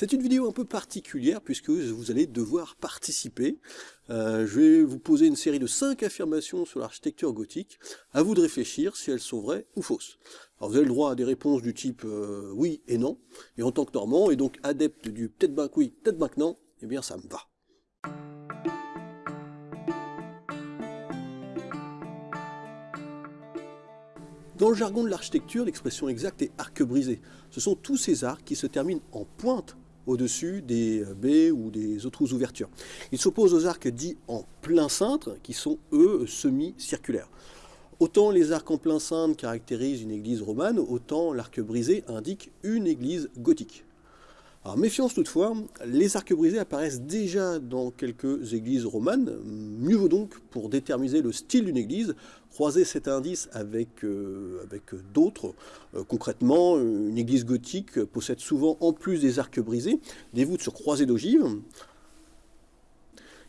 C'est une vidéo un peu particulière puisque vous allez devoir participer. Euh, je vais vous poser une série de 5 affirmations sur l'architecture gothique. À vous de réfléchir si elles sont vraies ou fausses. Alors vous avez le droit à des réponses du type euh, oui et non. Et en tant que normand et donc adepte du peut-être ben oui, peut-être ben non, eh bien ça me va. Dans le jargon de l'architecture, l'expression exacte est arc brisé. Ce sont tous ces arcs qui se terminent en pointe au-dessus des baies ou des autres ouvertures. Il s'oppose aux arcs dits en plein cintre, qui sont eux semi-circulaires. Autant les arcs en plein cintre caractérisent une église romane, autant l'arc brisé indique une église gothique. Alors méfiance toutefois, les arcs brisés apparaissent déjà dans quelques églises romanes, mieux vaut donc pour déterminer le style d'une église, croiser cet indice avec, euh, d'autres. Euh, concrètement, une église gothique possède souvent, en plus des arcs brisés, des voûtes sur croisées d'ogives,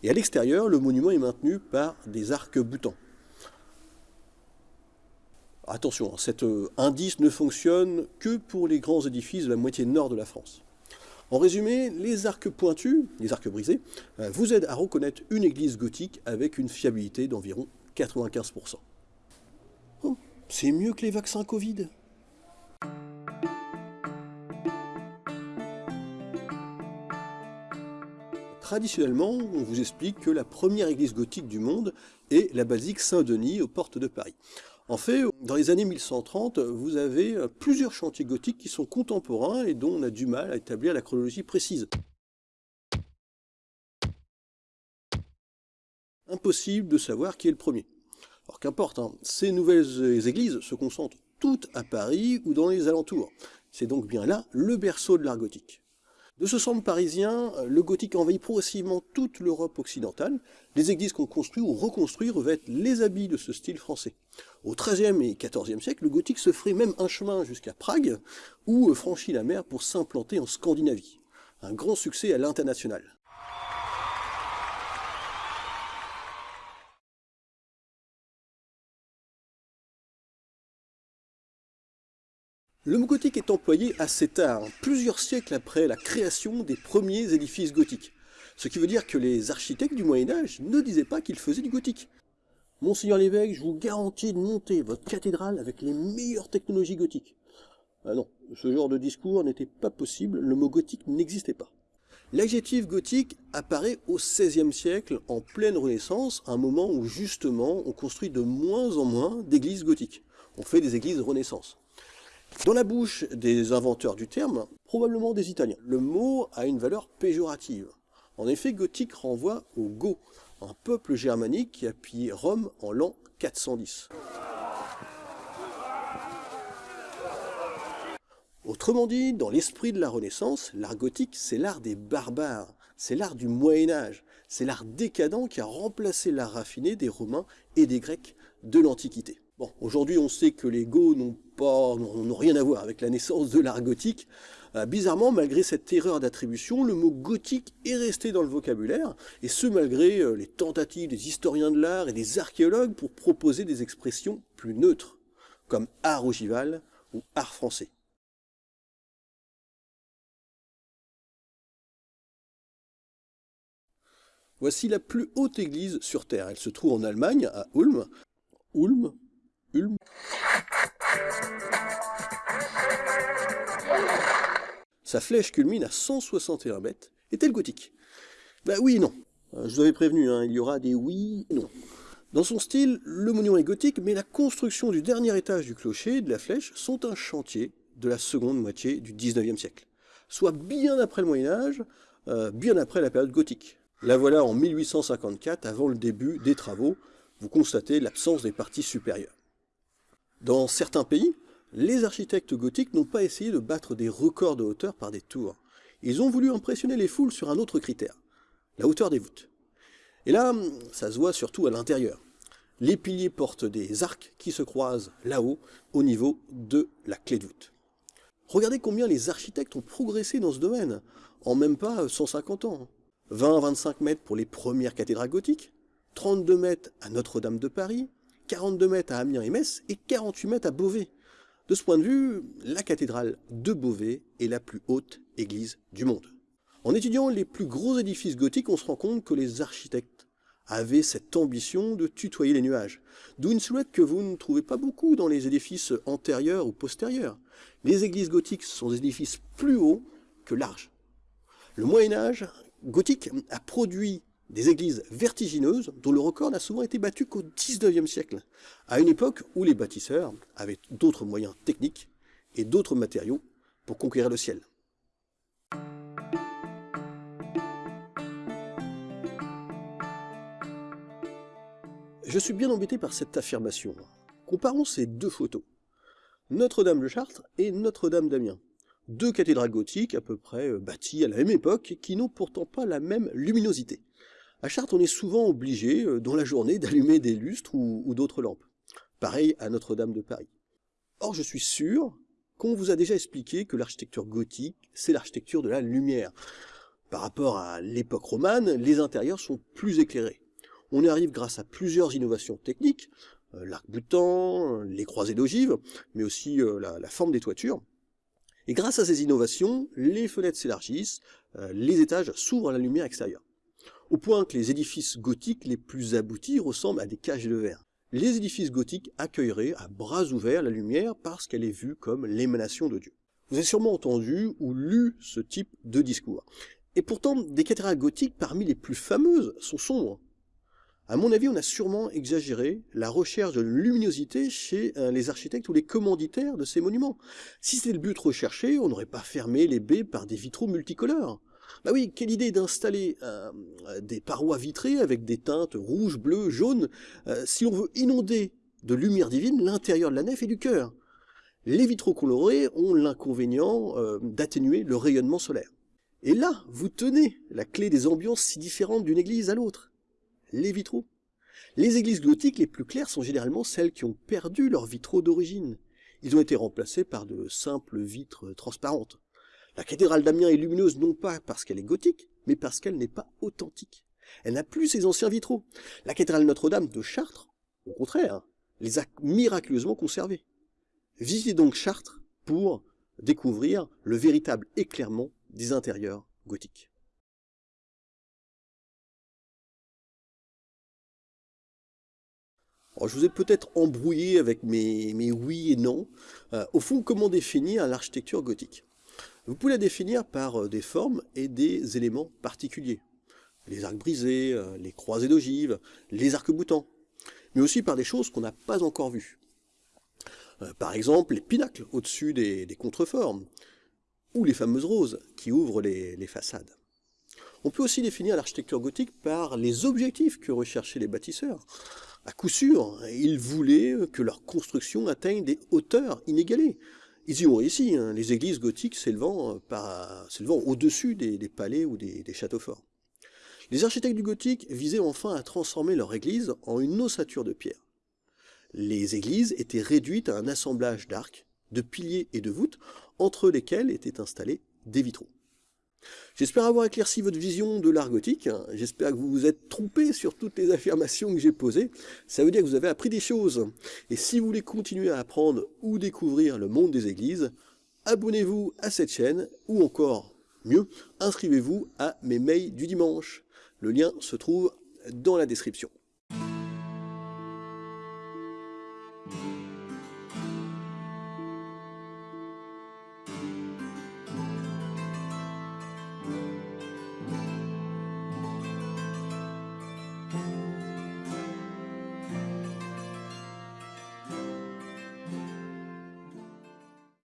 et à l'extérieur, le monument est maintenu par des arcs boutants. Attention, cet euh, indice ne fonctionne que pour les grands édifices de la moitié nord de la France. En résumé, les arcs pointus, les arcs brisés, euh, vous aident à reconnaître une église gothique avec une fiabilité d'environ 95%. c'est mieux que les vaccins Covid Traditionnellement, on vous explique que la première église gothique du monde est la basilique Saint-Denis aux portes de Paris. En fait, dans les années 1130, vous avez euh, plusieurs chantiers gothiques qui sont contemporains et dont on a du mal à établir la chronologie précise. Impossible de savoir qui est le premier. Alors qu'importe, hein, ces nouvelles églises se concentrent toutes à Paris ou dans les alentours. C'est donc bien là le berceau de l'art gothique. De ce centre parisien, le gothique envahit progressivement toute l'Europe occidentale. Les églises qu'on construit ou reconstruit revêtent les habits de ce style français. Au XIIIe et XIVe siècle, le gothique se ferait même un chemin jusqu'à Prague, ou franchit la mer pour s'implanter en Scandinavie. Un grand succès à l'international. Le mot gothique est employé assez tard, plusieurs siècles après la création des premiers édifices gothiques. Ce qui veut dire que les architectes du Moyen-Âge ne disaient pas qu'ils faisaient du gothique. Monseigneur l'évêque, je vous garantis de monter votre cathédrale avec les meilleures technologies gothiques. Ah non, ce genre de discours n'était pas possible, le mot gothique n'existait pas. L'adjectif gothique apparaît au XVIe siècle, en pleine Renaissance, un moment où justement on construit de moins en moins d'églises gothiques. On fait des églises Renaissance. Dans la bouche des inventeurs du terme, probablement des Italiens, le mot a une valeur péjorative. En effet, gothique renvoie aux Goths, un peuple germanique qui a pillé Rome en l'an 410. Autrement dit, dans l'esprit de la Renaissance, l'art gothique, c'est l'art des barbares, c'est l'art du Moyen-Âge, c'est l'art décadent qui a remplacé l'art raffiné des Romains et des Grecs de l'Antiquité. Bon, aujourd'hui on sait que les Goths n'ont rien à voir avec la naissance de l'art gothique. Euh, bizarrement, malgré cette erreur d'attribution, le mot gothique est resté dans le vocabulaire, et ce malgré euh, les tentatives des historiens de l'art et des archéologues pour proposer des expressions plus neutres, comme art ogival ou art français. Voici la plus haute église sur Terre. Elle se trouve en Allemagne, à Ulm. Ulm Sa flèche culmine à 161 mètres. Est-elle gothique? Bah oui et non. Euh, je vous avais prévenu, hein, il y aura des oui et non. Dans son style, le monument est gothique, mais la construction du dernier étage du clocher et de la flèche sont un chantier de la seconde moitié du 19e siècle. Soit bien après le Moyen-Âge, euh, bien après la période gothique. La voilà en 1854, avant le début des travaux. Vous constatez l'absence des parties supérieures. Dans certains pays, les architectes gothiques n'ont pas essayé de battre des records de hauteur par des tours. Ils ont voulu impressionner les foules sur un autre critère, la hauteur des voûtes. Et là, ça se voit surtout à l'intérieur. Les piliers portent des arcs qui se croisent là-haut, au niveau de la clé de voûte. Regardez combien les architectes ont progressé dans ce domaine, en même pas 150 ans. 20 à 25 mètres pour les premières cathédrales gothiques, 32 mètres à Notre-Dame de Paris, 42 mètres à Amiens et Metz et 48 mètres à Beauvais. De ce point de vue, la cathédrale de Beauvais est la plus haute église du monde. En étudiant les plus gros édifices gothiques, on se rend compte que les architectes avaient cette ambition de tutoyer les nuages, d'où une silhouette que vous ne trouvez pas beaucoup dans les édifices antérieurs ou postérieurs. Les églises gothiques sont des édifices plus hauts que larges. Le Moyen-Âge gothique a produit des églises vertigineuses dont le record n'a souvent été battu qu'au XIXe siècle, à une époque où les bâtisseurs avaient d'autres moyens techniques et d'autres matériaux pour conquérir le ciel. Je suis bien embêté par cette affirmation. Comparons ces deux photos. Notre-Dame de Chartres et Notre-Dame d'Amiens. Deux cathédrales gothiques à peu près euh, bâties à la même époque qui n'ont pourtant pas la même luminosité. À Chartres, on est souvent obligé, euh, dans la journée, d'allumer des lustres ou, d'autres lampes. Pareil à Notre-Dame de Paris. Or, je suis sûr qu'on vous a déjà expliqué que l'architecture gothique, c'est l'architecture de la lumière. Par rapport à l'époque romane, les intérieurs sont plus éclairés. On y arrive grâce à plusieurs innovations techniques, euh, l'arc-boutant, les croisées d'ogives, mais aussi euh, la, forme des toitures. Et grâce à ces innovations, les fenêtres s'élargissent, les étages s'ouvrent à la lumière extérieure au point que les édifices gothiques les plus aboutis ressemblent à des cages de verre. Les édifices gothiques accueilleraient à bras ouverts la lumière parce qu'elle est vue comme l'émanation de Dieu. Vous avez sûrement entendu ou lu ce type de discours. Et pourtant, des cathédrales gothiques parmi les plus fameuses sont sombres. À mon avis, on a sûrement exagéré la recherche de luminosité chez euh, les architectes ou les commanditaires de ces monuments. Si c'était le but recherché, on n'aurait pas fermé les baies par des vitraux multicolores. Bah oui, quelle idée d'installer euh, des parois vitrées avec des teintes rouge, bleu, jaune, euh, si on veut inonder de lumière divine l'intérieur de la nef et du cœur. Les vitraux colorés ont l'inconvénient euh, d'atténuer le rayonnement solaire. Et là, vous tenez la clé des ambiances si différentes d'une église à l'autre. Les vitraux. Les églises gothiques les plus claires sont généralement celles qui ont perdu leurs vitraux d'origine. Ils ont été remplacés par de simples vitres transparentes. La cathédrale d'Amiens est lumineuse non pas parce qu'elle est gothique, mais parce qu'elle n'est pas authentique. Elle n'a plus ses anciens vitraux. La cathédrale Notre-Dame de Chartres, au contraire, les a miraculeusement conservés. Visitez donc Chartres pour découvrir le véritable éclairement des intérieurs gothiques. je vous ai peut-être embrouillé avec mes, oui et non. Euh, au fond, comment définir l'architecture gothique? Vous pouvez la définir par euh, des formes et des éléments particuliers. Les arcs brisés, euh, les croisées d'ogives, les arcs-boutants, mais aussi par des choses qu'on n'a pas encore vues. Euh, par exemple, les pinacles au-dessus des, contreformes, ou les fameuses roses qui ouvrent les, les façades. On peut aussi définir l'architecture gothique par les objectifs que recherchaient les bâtisseurs. À coup sûr, ils voulaient que leur construction atteigne des hauteurs inégalées, ils y ont réussi, hein, les églises gothiques s'élevant euh, au-dessus des, palais ou des, des, châteaux forts. Les architectes du gothique visaient enfin à transformer leur église en une ossature de pierre. Les églises étaient réduites à un assemblage d'arcs, de piliers et de voûtes, entre lesquels étaient installés des vitraux. J'espère avoir éclairci votre vision de l'art gothique. J'espère que vous vous êtes trompé sur toutes les affirmations que j'ai posées. Ça veut dire que vous avez appris des choses. Et si vous voulez continuer à apprendre ou découvrir le monde des églises, abonnez-vous à cette chaîne, ou encore mieux, inscrivez-vous à mes mails du dimanche. Le lien se trouve dans la description.